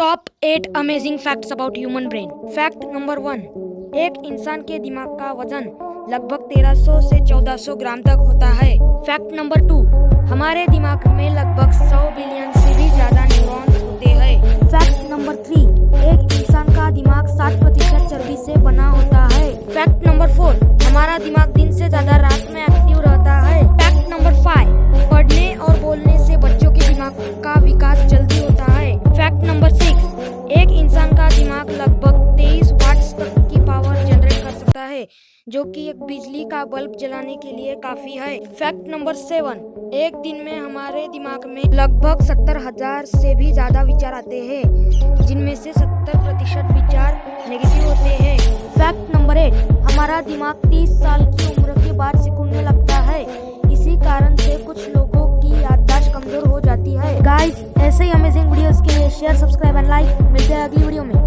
Top eight amazing facts about human brain fact number one एक इंसान के दिमाग का वज़न लगभग 1300 से 1400 ग्राम तक होता है। फैक्ट नंबर टू हमारे दिमाग में लगभग है, जो कि एक बिजली का बल्ब जलाने के लिए काफ़ी है। फैक्ट नंबर सेवन, एक दिन में हमारे दिमाग में लगभग सत्तर हज़ार से भी ज़्यादा विचार आते हैं, जिनमें से सत्तर प्रतिशत विचार नेगेटिव होते हैं। फैक्ट नंबर एट, हमारा दिमाग 30 साल की उम्र के बाद सिकुड़ने लगता है। इसी कारण से कुछ लोगों की याददाश्त कमज़ोर हो जाती है। गाइस ऐसे ही अमेजिंग वीडियोस के लिए शेयर सब्सक्राइब एंड लाइक मिलते हैं अगली वीडियो में।